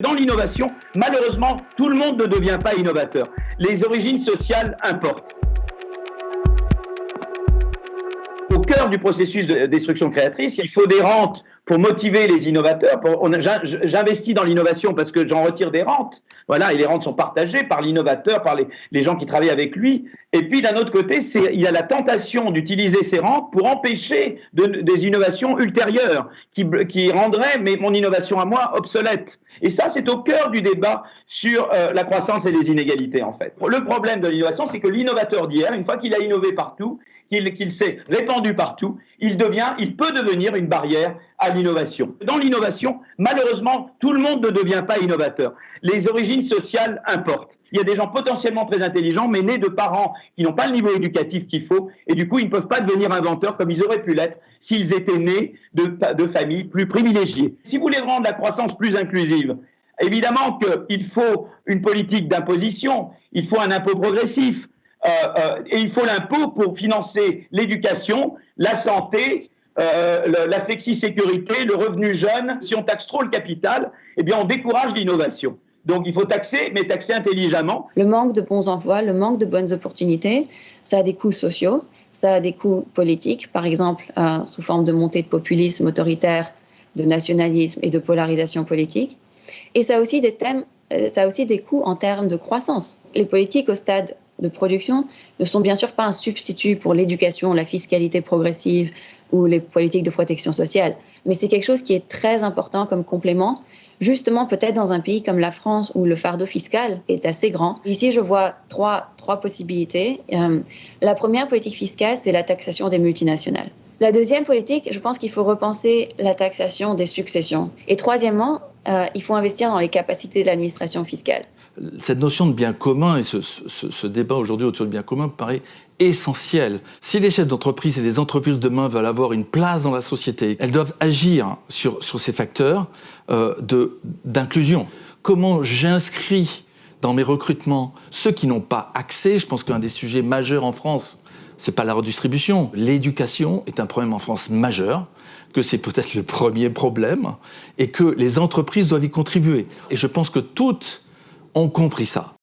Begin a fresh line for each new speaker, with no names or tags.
Dans l'innovation, malheureusement, tout le monde ne devient pas innovateur. Les origines sociales importent. Au cœur du processus de destruction créatrice, il faut des rentes pour motiver les innovateurs. J'investis dans l'innovation parce que j'en retire des rentes. Voilà, et les rentes sont partagées par l'innovateur, par les, gens qui travaillent avec lui. Et puis d'un autre côté, il a la tentation d'utiliser ces rentes pour empêcher des innovations ultérieures qui, qui rendraient mon innovation à moi obsolète. Et ça, c'est au cœur du débat sur euh, la croissance et les inégalités, en fait. Le problème de l'innovation, c'est que l'innovateur d'hier, une fois qu'il a innové partout, qu'il s'est répandu partout, il devient, il peut devenir une barrière à l'innovation. Dans l'innovation, malheureusement, tout le monde ne devient pas innovateur. Les origines sociales importent. Il y a des gens potentiellement très intelligents, mais nés de parents qui n'ont pas le niveau éducatif qu'il faut, et du coup, ils ne peuvent pas devenir inventeurs comme ils auraient pu l'être s'ils étaient nés de, familles plus privilégiées. Si vous voulez rendre la croissance plus inclusive, évidemment qu'il faut une politique d'imposition, il faut un impôt progressif, et il faut l'impôt pour financer l'éducation, la santé, euh, la flexi-sécurité, le revenu jeune. Si on taxe trop le capital, eh bien on décourage l'innovation. Donc il faut taxer, mais taxer intelligemment.
Le manque de bons emplois, le manque de bonnes opportunités, ça a des coûts sociaux, ça a des coûts politiques, par exemple sous forme de montée de populisme autoritaire, de nationalisme et de polarisation politique. Et ça a aussi des coûts en termes de croissance. Les politiques au stade de production ne sont bien sûr pas un substitut pour l'éducation, la fiscalité progressive ou les politiques de protection sociale, mais c'est quelque chose qui est très important comme complément, justement peut-être dans un pays comme la France où le fardeau fiscal est assez grand. Ici, je vois trois, trois possibilités. Euh, la première politique fiscale, c'est la taxation des multinationales. La deuxième politique, je pense qu'il faut repenser la taxation des successions. Et troisièmement, euh, il faut investir dans les capacités de l'administration fiscale.
Cette notion de bien commun et ce, débat aujourd'hui autour du bien commun paraît essentiel. Si les chefs d'entreprise et les entreprises demain veulent avoir une place dans la société, elles doivent agir sur, sur ces facteurs euh, d'inclusion. Comment j'inscris dans mes recrutements ceux qui n'ont pas accès? Je pense qu'un des sujets majeurs en France, c'est pas la redistribution. L'éducation est un problème en France majeur, que c'est peut-être le premier problème, et que les entreprises doivent y contribuer. Et je pense que toutes ont compris ça.